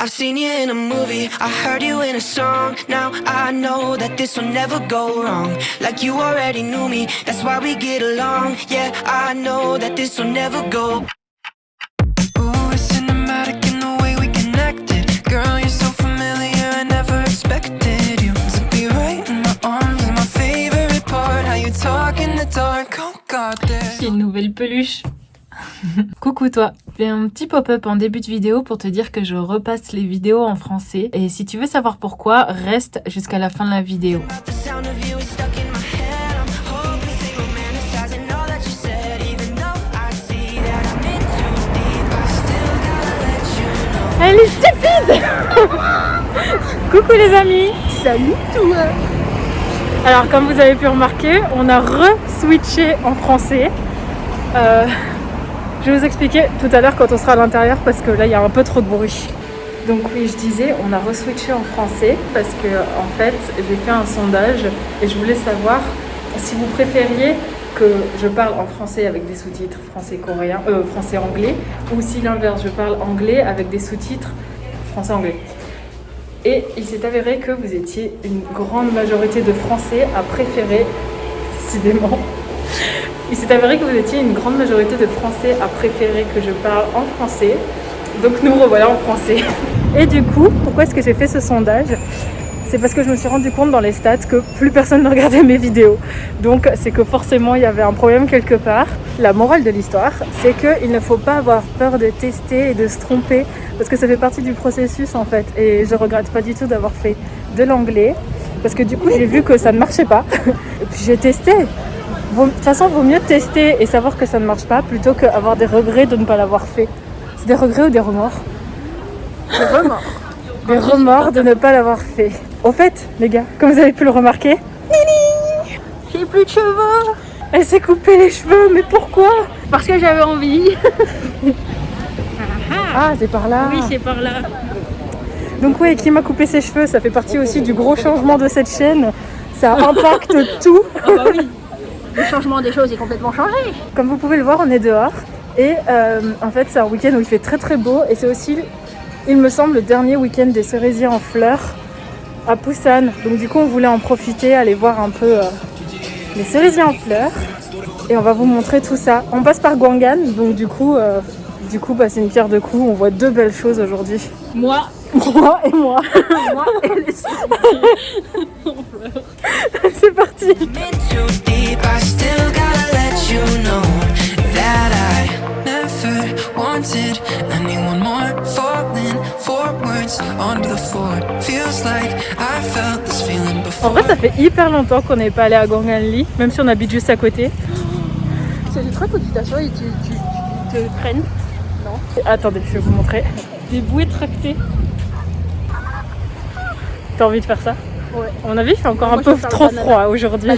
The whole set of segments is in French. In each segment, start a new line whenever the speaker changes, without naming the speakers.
I've seen you in a movie, I heard you in a song. Now I know that this will never go wrong. Like you already knew me, that's why we get along. Yeah, I know that this will never go. Ooh, it's cinematic in the way we connected. Girl, you're so familiar, I never expected you to be right in my arms. My favorite part, how you talk in the dark. Oh God,
J'ai une nouvelle peluche. Coucou toi, je fais un petit pop-up en début de vidéo pour te dire que je repasse les vidéos en français. Et si tu veux savoir pourquoi, reste jusqu'à la fin de la vidéo. Elle est stupide. Coucou les amis. Salut toi. Alors comme vous avez pu remarquer, on a re-switché en français. Euh, je vais vous expliquer tout à l'heure quand on sera à l'intérieur parce que là il y a un peu trop de bruit. Donc oui, je disais, on a re-switché en français parce que en fait, j'ai fait un sondage et je voulais savoir si vous préfériez que je parle en français avec des sous-titres français-coréen, euh, français-anglais, ou si l'inverse, je parle anglais avec des sous-titres français-anglais. Et il s'est avéré que vous étiez une grande majorité de Français à préférer, décidément, il s'est avéré que vous étiez une grande majorité de Français à préférer que je parle en français. Donc nous revoilà en français. Et du coup, pourquoi est-ce que j'ai fait ce sondage? C'est parce que je me suis rendu compte dans les stats que plus personne ne regardait mes vidéos. Donc c'est que forcément il y avait un problème quelque part. La morale de l'histoire, c'est qu'il ne faut pas avoir peur de tester et de se tromper parce que ça fait partie du processus en fait. Et je regrette pas du tout d'avoir fait de l'anglais parce que du coup j'ai vu que ça ne marchait pas. Et puis j'ai testé. De toute façon, vaut mieux tester et savoir que ça ne marche pas plutôt qu'avoir des regrets de ne pas l'avoir fait. C'est des regrets ou des remords Des remords. Des remords de ne pas l'avoir fait. Au fait, les gars, comme vous avez pu le remarquer, Nini J'ai plus de cheveux Elle s'est coupé les cheveux, mais pourquoi
Parce que j'avais envie.
Ah, c'est par là
Oui, c'est par là.
Donc oui, qui m'a coupé ses cheveux, ça fait partie aussi du gros changement de cette chaîne. Ça impacte tout.
Ah bah oui. Le changement des choses est complètement changé.
Comme vous pouvez le voir, on est dehors. Et euh, en fait, c'est un week-end où il fait très très beau. Et c'est aussi, il me semble, le dernier week-end des cerisiers en fleurs à Busan. Donc du coup, on voulait en profiter, aller voir un peu euh, les cerisiers en fleurs. Et on va vous montrer tout ça. On passe par Gwangan, donc du coup, euh, du coup bah, c'est une pierre de coups. On voit deux belles choses aujourd'hui.
Moi,
Moi et moi.
moi et les
c'est parti
In too deep, I still gotta let you know that I never wanted anyone more. Falling forwards onto the floor. Feels like I felt this feeling
En
before.
vrai, ça fait hyper longtemps qu'on n'est pas allé à Gwanganli, même si on habite juste à côté.
C'est des trucs où tu t'assois et tu, tu, tu te prennent.
Attendez, je vais vous montrer. Des bouées tractées. T'as envie de faire ça
Ouais.
À mon avis, il fait encore
Moi,
un peu trop froid aujourd'hui.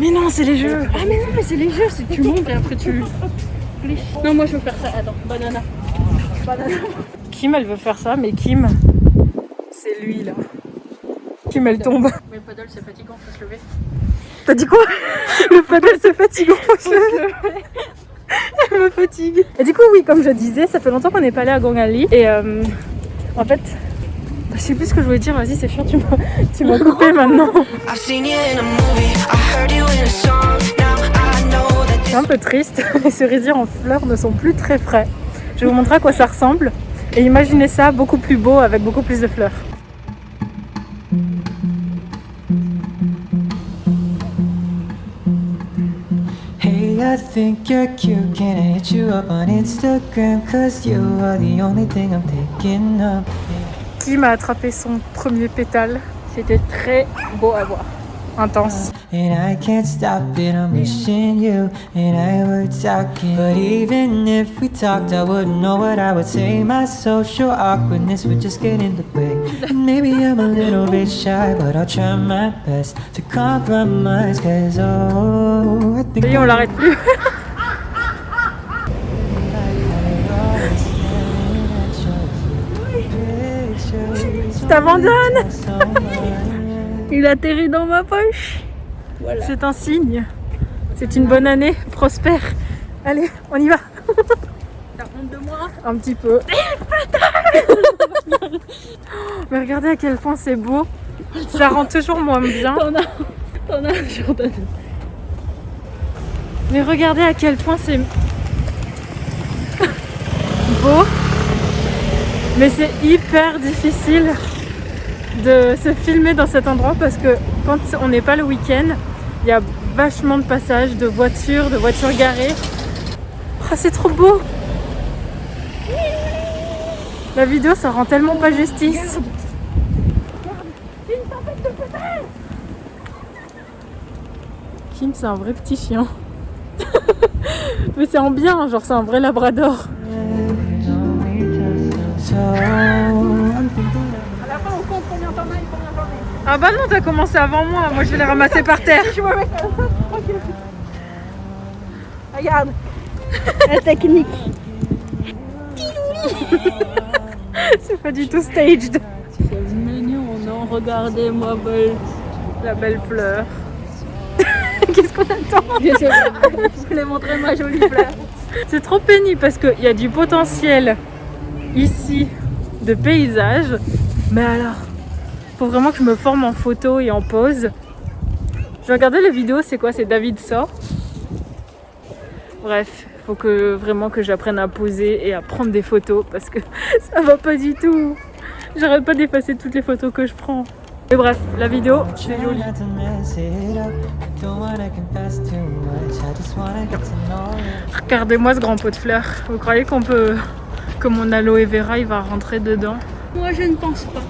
Mais non, c'est les jeux.
Ah mais non, mais c'est les jeux, c'est tu montes et après tu... Non, moi je veux faire ça. Attends, banana. Banana.
Kim, elle veut faire ça, mais Kim, c'est lui là. Kim, elle tombe.
Mais le paddle c'est fatigant, faut se lever.
T'as dit quoi Le paddle, c'est fatigant. faut se lever. Elle me fatigue. Et du coup, oui, comme je disais, ça fait longtemps qu'on n'est pas allé à Gwangali. Et euh, en fait, je sais plus ce que je voulais dire. Vas-y, c'est chiant, tu m'as, tu m'as coupé maintenant. C'est un peu triste. Les cerisiers en fleurs ne sont plus très frais. Je vais vous montrer à quoi ça ressemble. Et imaginez ça beaucoup plus beau avec beaucoup plus de fleurs.
Hey, I think you're cute. Can I hit you up on Instagram? Cause you are the only thing I'm thinking of.
Kim a attrapé son premier pétale. C'était très beau à voir. Intense.
And I can't stop it, I'm wishing you and I were talking. But even if we talked, I wouldn't know what I would say. My social awkwardness would just get in the way. And maybe I'm a little bit shy, but I'll try my best to compromise. Cause oh, I think
Et on l'arrête plus. t'abandonne. Il atterrit dans ma poche. C'est un signe. C'est une bonne année, prospère. Allez, on y va.
T'as honte de moi
Un petit peu. Mais regardez à quel point c'est beau. Ça rend toujours moins bien.
T'en as, t'en as Jordan.
Mais regardez à quel point c'est beau. Mais c'est hyper difficile de se filmer dans cet endroit parce que quand on n'est pas le week-end, il y a vachement de passages de voitures, de voitures garées. Oh, c'est trop beau La vidéo, ça rend tellement pas justice. Kim, c'est un vrai petit chien. Mais c'est en bien, genre c'est un vrai labrador. Ah bah non, t'as commencé avant moi, moi je vais les ramasser par terre.
Je tranquille. Regarde. La technique.
C'est pas du tout staged.
C'est mignon, non Regardez-moi, belle.
La belle fleur. Qu'est-ce qu'on attend
Je sais pas. Je voulais montrer ma jolie fleur.
C'est trop pénible parce qu'il y a du potentiel ici de paysage. Mais alors, faut vraiment que je me forme en photo et en pose. Je regardais la vidéo, c'est quoi? C'est David sort. Bref, faut que vraiment que j'apprenne à poser et à prendre des photos parce que ça va pas du tout. J'arrête pas d'effacer toutes les photos que je prends. Mais bref, la vidéo. Regardez-moi ce grand pot de fleurs. Vous croyez qu'on peut, que mon aloe vera il va rentrer dedans?
Moi, je ne pense pas.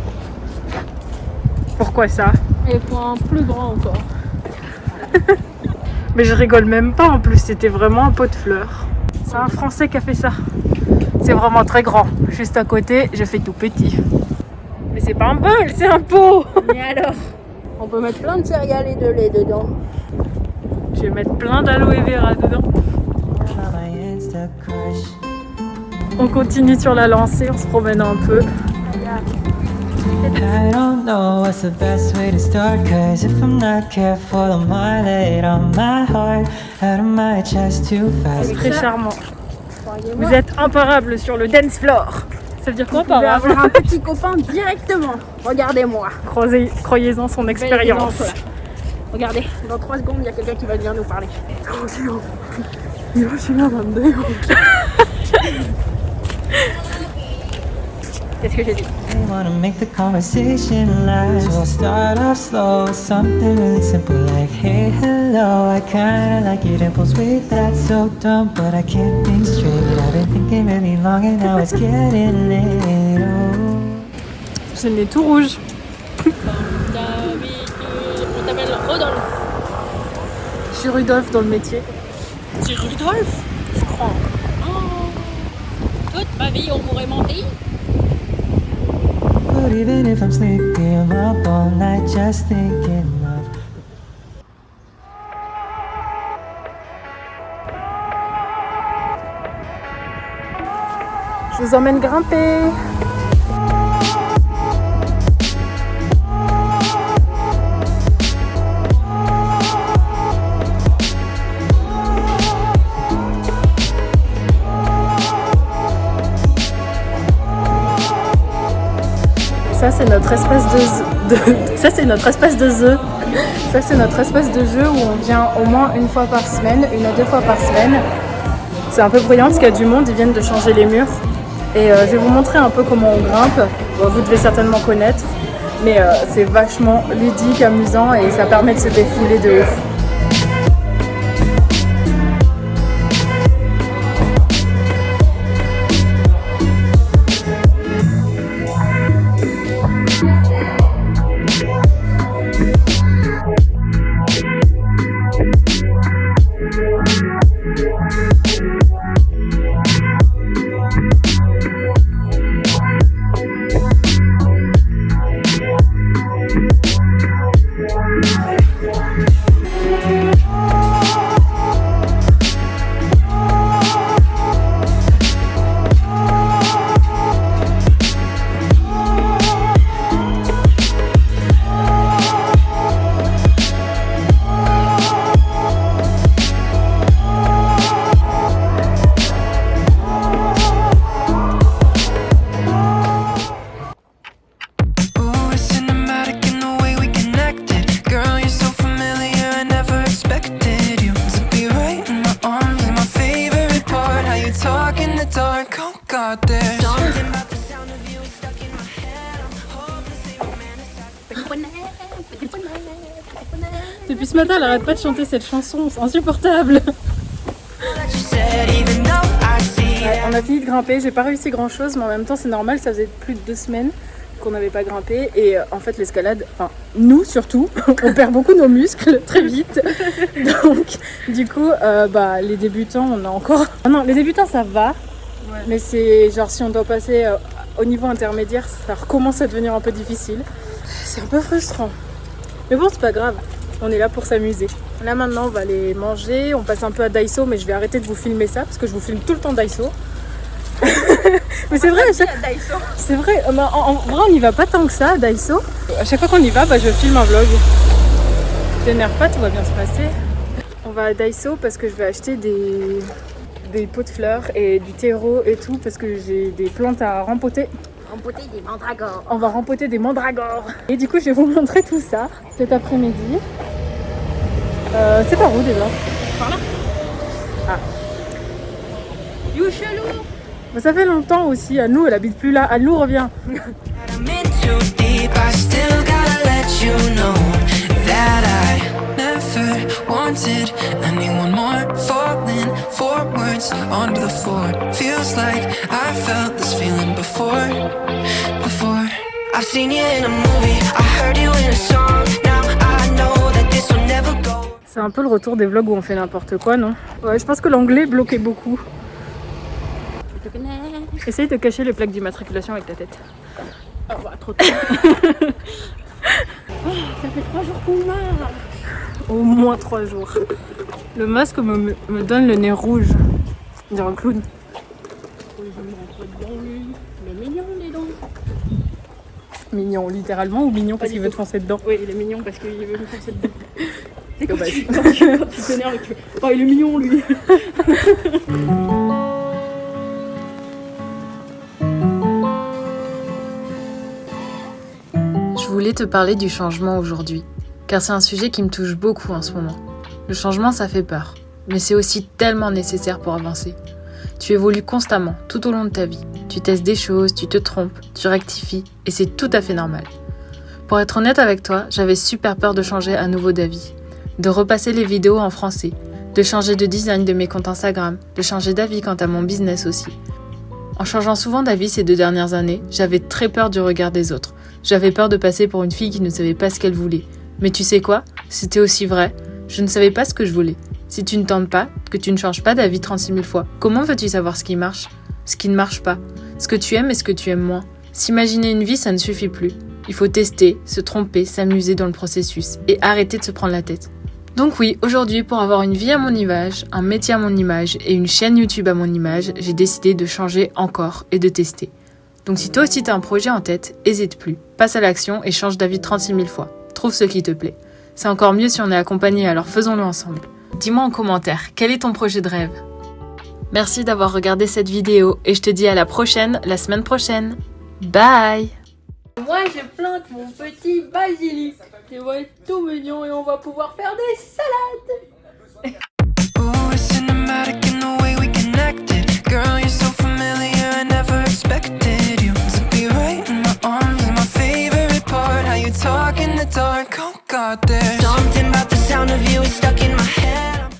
Pourquoi ça
Il faut un plus grand encore.
Mais je rigole même pas en plus, c'était vraiment un pot de fleurs. C'est un Français qui a fait ça. C'est vraiment très grand. Juste à côté, j'ai fait tout petit. Mais c'est pas un bol, c'est un pot
Mais alors On peut mettre plein de céréales et de lait dedans.
Je vais mettre plein d'aloe vera dedans. On continue sur la lancée, on se promène un peu.
I don't know what's the best way to start. Cause if I'm not careful, I might lay it on my heart. Out of my chest too fast.
Très charmant. Vous êtes imparable sur le dance floor. Ça veut dire quoi imparable
avoir un petit copain directement. Regardez-moi.
Croyez-en son expérience.
Regardez, dans 3 secondes, il y a quelqu'un qui va venir nous parler. Qu'est-ce que j'ai dit
I wanna make the conversation last. So I'll start off slow with something really simple like, hey, hello. I kinda like your dimples. Wait, that's so dumb, but I can't think straight. I've been thinking really long and now it's getting late. Oh.
J'ai le nez tout rouge.
D'habitude, on t'appelle Rodolphe.
Je suis Rudolph dans le métier.
C'est Rudolphe
Je crois.
Oh. Toute ma vie, on m'aurait menti.
Even if I'm sleepy, I'm up all night just thinking of.
Je vous emmène grimper. Ça c'est notre espace de, ça c'est notre de jeu. Ça c'est notre espace de jeu où on vient au moins une fois par semaine, une à deux fois par semaine. C'est un peu bruyant parce qu'il y a du monde, ils viennent de changer les murs. Et euh, je vais vous montrer un peu comment on grimpe. Vous devez certainement connaître, mais euh, c'est vachement ludique, amusant et ça permet de se défouler de ouf. Depuis ce matin, elle arrête pas de chanter cette chanson, c'est insupportable. On a fini de grimper, j'ai pas réussi grand chose, mais en même temps c'est normal, ça faisait plus de deux semaines qu'on n'avait pas grimpé. Et euh, en fait l'escalade, enfin nous surtout, on perd beaucoup nos muscles très vite. Donc du coup euh, bah, les débutants on a encore... Ah non les débutants ça va mais c'est genre si on doit passer euh, au niveau intermédiaire ça recommence à devenir un peu difficile. C'est un peu frustrant. Mais bon c'est pas grave, on est là pour s'amuser. Là maintenant on va aller manger, on passe un peu à Daiso mais je vais arrêter de vous filmer ça parce que je vous filme tout le temps Daiso. mais c'est vrai, c'est vrai, en, vrai on n'y va pas tant que ça à Daiso. À chaque fois qu'on y va, bah, je filme un vlog. T'énerve pas, tout va bien se passer. On va à Daiso parce que je vais acheter des, des pots de fleurs et du terreau et tout parce que j'ai des plantes à rempoter.
Rempoter des mandragores.
On va rempoter des mandragores. Et du coup, je vais vous montrer tout ça cet après-midi. Euh, c'est par où déjà?
Par là. Ah. You chelou
Ça fait longtemps aussi. À nous, elle habite plus là. À nous, revient. wanted anyone more falling forwards onto the floor feels like I felt this feeling before before I've seen you in a movie I heard you in a song now I know that this will never go C'est un peu le retour des vlogs où on fait n'importe quoi, non? Ouais, je pense que l'anglais bloquait beaucoup. Essaye de cacher les plaques d'immatriculation avec ta tête.
Oh bah, trop tard. oh, ça fait trois jours qu'on marche
au moins trois jours. Le masque me, me donne le nez rouge. On dirait un clown.
mignon, les dents.
Mignon, littéralement ou mignon parce qu'il veut te foncer dedans
Oui, il est mignon parce qu'il veut me foncer dedans. C'est quand, tu, quand tu t'énerves et tu fais Oh, il est mignon lui
Je voulais te parler du changement aujourd'hui car c'est un sujet qui me touche beaucoup en ce moment. Le changement, ça fait peur, mais c'est aussi tellement nécessaire pour avancer. Tu évolues constamment, tout au long de ta vie. Tu testes des choses, tu te trompes, tu rectifies, et c'est tout à fait normal. Pour être honnête avec toi, j'avais super peur de changer à nouveau d'avis, de repasser les vidéos en français, de changer de design de mes comptes Instagram, de changer d'avis quant à mon business aussi. En changeant souvent d'avis ces deux dernières années, j'avais très peur du regard des autres. J'avais peur de passer pour une fille qui ne savait pas ce qu'elle voulait, mais tu sais quoi? C'était aussi vrai. Je ne savais pas ce que je voulais. Si tu ne tentes pas, que tu ne changes pas d'avis 36 000 fois, comment veux-tu savoir ce qui marche Ce qui ne marche pas Ce que tu aimes et ce que tu aimes moins? S'imaginer une vie, ça ne suffit plus. Il faut tester, se tromper, s'amuser dans le processus et arrêter de se prendre la tête. Donc oui, aujourd'hui, pour avoir une vie à mon image, un métier à mon image et une chaîne YouTube à mon image, j'ai décidé de changer encore et de tester. Donc si toi aussi tu as un projet en tête, hésite plus, passe à l'action et change d'avis 36 000 fois. Trouve ce qui te plaît. C'est encore mieux si on est accompagné, alors faisons-le ensemble. Dis-moi en commentaire, quel est ton projet de rêve? Merci d'avoir regardé cette vidéo et je te dis à la prochaine, la semaine prochaine. Bye
Moi je plante mon petit basilic. Il va être tout mignon et on va pouvoir faire des salades.
talk in the dark, got this Something about the sound of you is stuck in my head.